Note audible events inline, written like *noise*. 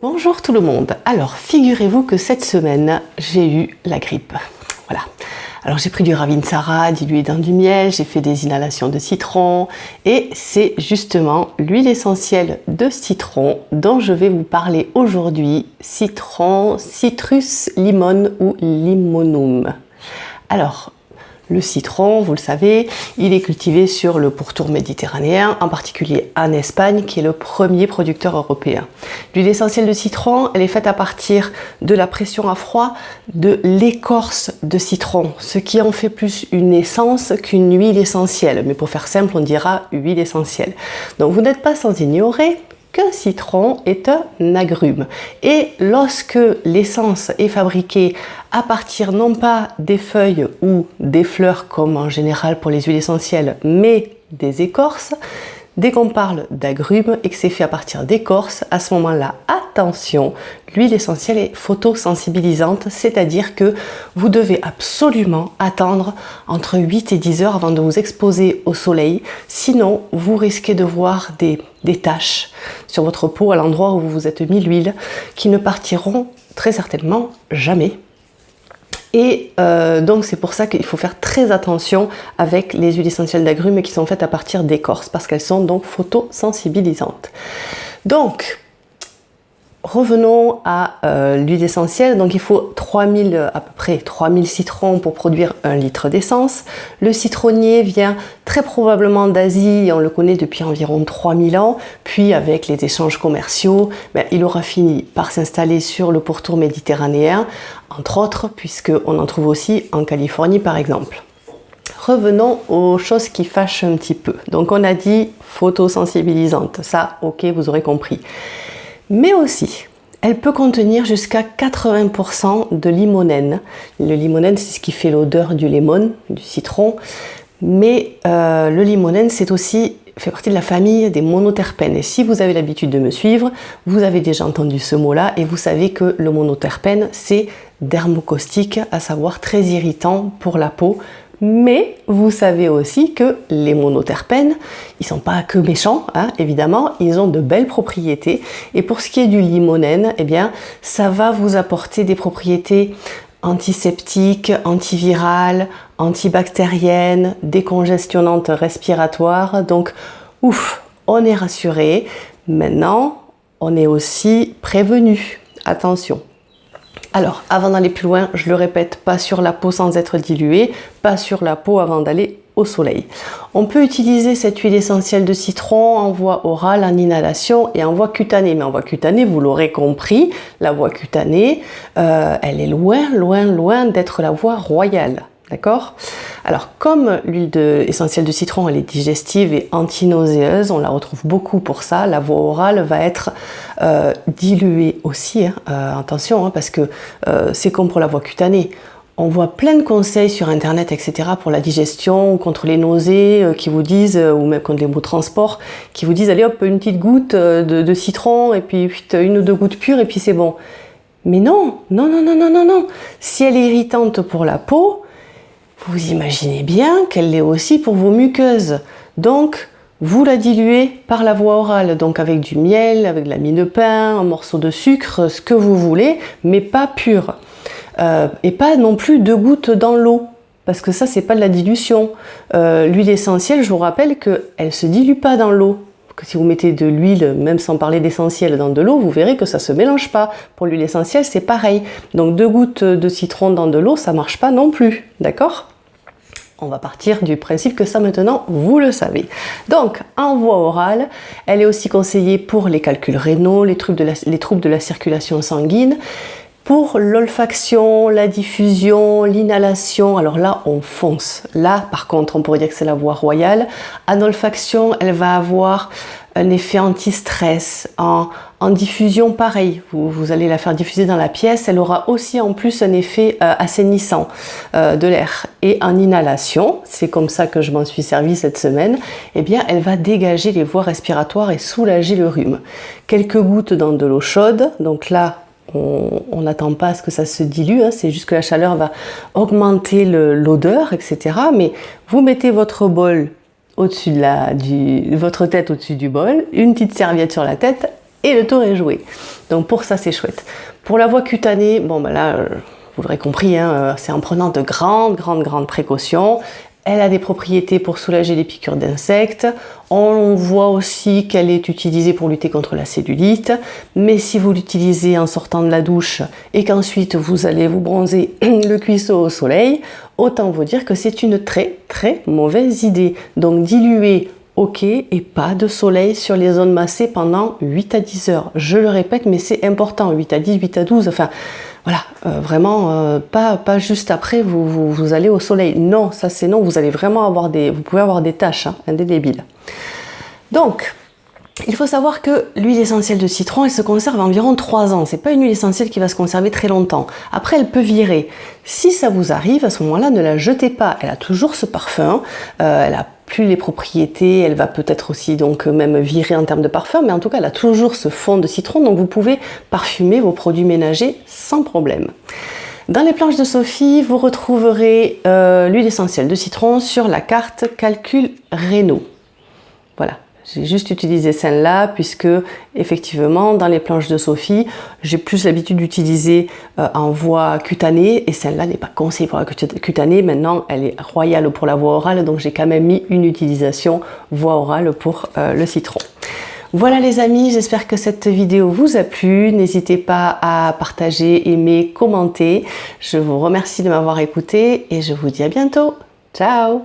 Bonjour tout le monde. Alors, figurez-vous que cette semaine, j'ai eu la grippe. Voilà. Alors, j'ai pris du Ravinsara dilué dans du miel, j'ai fait des inhalations de citron et c'est justement l'huile essentielle de citron dont je vais vous parler aujourd'hui. Citron, citrus limone ou limonum. Alors, le citron, vous le savez, il est cultivé sur le pourtour méditerranéen, en particulier en Espagne, qui est le premier producteur européen. L'huile essentielle de citron, elle est faite à partir de la pression à froid de l'écorce de citron, ce qui en fait plus une essence qu'une huile essentielle. Mais pour faire simple, on dira huile essentielle. Donc vous n'êtes pas sans ignorer qu'un citron est un agrume. Et lorsque l'essence est fabriquée à partir non pas des feuilles ou des fleurs comme en général pour les huiles essentielles, mais des écorces, Dès qu'on parle d'agrumes et que c'est fait à partir d'écorce, à ce moment-là, attention, l'huile essentielle est photosensibilisante, c'est-à-dire que vous devez absolument attendre entre 8 et 10 heures avant de vous exposer au soleil, sinon vous risquez de voir des, des taches sur votre peau à l'endroit où vous vous êtes mis l'huile qui ne partiront très certainement jamais et euh, donc c'est pour ça qu'il faut faire très attention avec les huiles essentielles d'agrumes qui sont faites à partir d'écorce parce qu'elles sont donc photosensibilisantes. Donc Revenons à euh, l'huile essentielle. Donc il faut 3000, à peu près 3000 citrons pour produire un litre d'essence. Le citronnier vient très probablement d'Asie, on le connaît depuis environ 3000 ans. Puis avec les échanges commerciaux, ben, il aura fini par s'installer sur le pourtour méditerranéen, entre autres, puisqu'on en trouve aussi en Californie par exemple. Revenons aux choses qui fâchent un petit peu. Donc on a dit photosensibilisante, ça ok vous aurez compris mais aussi elle peut contenir jusqu'à 80% de limonène. Le limonène, c'est ce qui fait l'odeur du lemon, du citron. Mais euh, le limonène, c'est aussi fait partie de la famille des monoterpènes. Et si vous avez l'habitude de me suivre, vous avez déjà entendu ce mot-là et vous savez que le monoterpène, c'est dermocaustique, à savoir très irritant pour la peau, mais vous savez aussi que les monoterpènes, ils sont pas que méchants, hein, évidemment, ils ont de belles propriétés. Et pour ce qui est du limonène, eh bien, ça va vous apporter des propriétés antiseptiques, antivirales, antibactériennes, décongestionnantes respiratoires. Donc, ouf, on est rassuré. Maintenant, on est aussi prévenu. Attention, alors, avant d'aller plus loin, je le répète, pas sur la peau sans être dilué, pas sur la peau avant d'aller au soleil. On peut utiliser cette huile essentielle de citron en voie orale, en inhalation et en voie cutanée. Mais en voie cutanée, vous l'aurez compris, la voie cutanée, euh, elle est loin, loin, loin d'être la voie royale. D'accord? Alors, comme l'huile essentielle de citron, elle est digestive et antinauséeuse, on la retrouve beaucoup pour ça, la voie orale va être euh, diluée aussi. Hein. Euh, attention, hein, parce que euh, c'est comme pour la voie cutanée. On voit plein de conseils sur internet, etc. pour la digestion, contre les nausées, qui vous disent, ou même contre les maux de transport, qui vous disent, allez hop, une petite goutte de, de citron, et puis une ou deux gouttes pures, et puis c'est bon. Mais non, non, non, non, non, non, non. Si elle est irritante pour la peau, vous imaginez bien qu'elle l'est aussi pour vos muqueuses. Donc, vous la diluez par la voie orale, donc avec du miel, avec de la mie de pain, un morceau de sucre, ce que vous voulez, mais pas pur. Euh, et pas non plus deux gouttes dans l'eau, parce que ça, c'est pas de la dilution. Euh, l'huile essentielle, je vous rappelle qu'elle ne se dilue pas dans l'eau. Si vous mettez de l'huile, même sans parler d'essentiel, dans de l'eau, vous verrez que ça se mélange pas. Pour l'huile essentielle, c'est pareil. Donc deux gouttes de citron dans de l'eau, ça marche pas non plus, d'accord? On va partir du principe que ça maintenant, vous le savez. Donc, en voie orale, elle est aussi conseillée pour les calculs rénaux, les troubles de la, circulation sanguine, pour l'olfaction, la diffusion, l'inhalation, alors là, on fonce. Là, par contre, on pourrait dire que c'est la voie royale. En olfaction, elle va avoir un effet anti-stress. En, diffusion, pareil, vous, allez la faire diffuser dans la pièce, elle aura aussi en plus un effet euh, assainissant euh, de l'air. Et en inhalation, c'est comme ça que je m'en suis servi cette semaine, eh bien elle va dégager les voies respiratoires et soulager le rhume. Quelques gouttes dans de l'eau chaude, donc là on n'attend pas à ce que ça se dilue, hein, c'est juste que la chaleur va augmenter l'odeur, etc. Mais vous mettez votre bol au-dessus de la, du, votre tête au-dessus du bol, une petite serviette sur la tête, et le tour est joué. Donc pour ça, c'est chouette. Pour la voie cutanée, bon ben là, euh, vous l'aurez compris, hein, euh, c'est en prenant de grandes, grandes, grandes précautions. Elle a des propriétés pour soulager les piqûres d'insectes. On voit aussi qu'elle est utilisée pour lutter contre la cellulite. Mais si vous l'utilisez en sortant de la douche et qu'ensuite vous allez vous bronzer *clears throat* le cuisseau au soleil, autant vous dire que c'est une très très mauvaise idée. Donc diluer ok et pas de soleil sur les zones massées pendant 8 à 10 heures. Je le répète, mais c'est important, 8 à 10, 8 à 12, enfin voilà, euh, vraiment euh, pas, pas juste après vous, allez au soleil. Non, ça c'est non, vous allez vraiment avoir des, vous pouvez avoir des taches hein, indélébiles. Donc, il faut savoir que l'huile essentielle de citron, elle se conserve environ 3 ans. C'est pas une huile essentielle qui va se conserver très longtemps. Après, elle peut virer. Si ça vous arrive, à ce moment-là, ne la jetez pas. Elle a toujours ce parfum. Euh, elle a plus les propriétés, elle va peut-être aussi donc même virer en termes de parfum, mais en tout cas elle a toujours ce fond de citron, donc vous pouvez parfumer vos produits ménagers sans problème. Dans les planches de Sophie, vous retrouverez euh, l'huile essentielle de citron sur la carte Calcul Renault. Voilà, j'ai juste utilisé celle-là puisque effectivement dans les planches de Sophie, j'ai plus l'habitude d'utiliser euh, en voie cutanée et celle-là n'est pas conseillée pour la cutanée. Maintenant, elle est royale pour la voie orale donc j'ai quand même mis une utilisation voie orale pour euh, le citron. Voilà les amis, j'espère que cette vidéo vous a plu. N'hésitez pas à partager, aimer, commenter. Je vous remercie de m'avoir écouté et je vous dis à bientôt. Ciao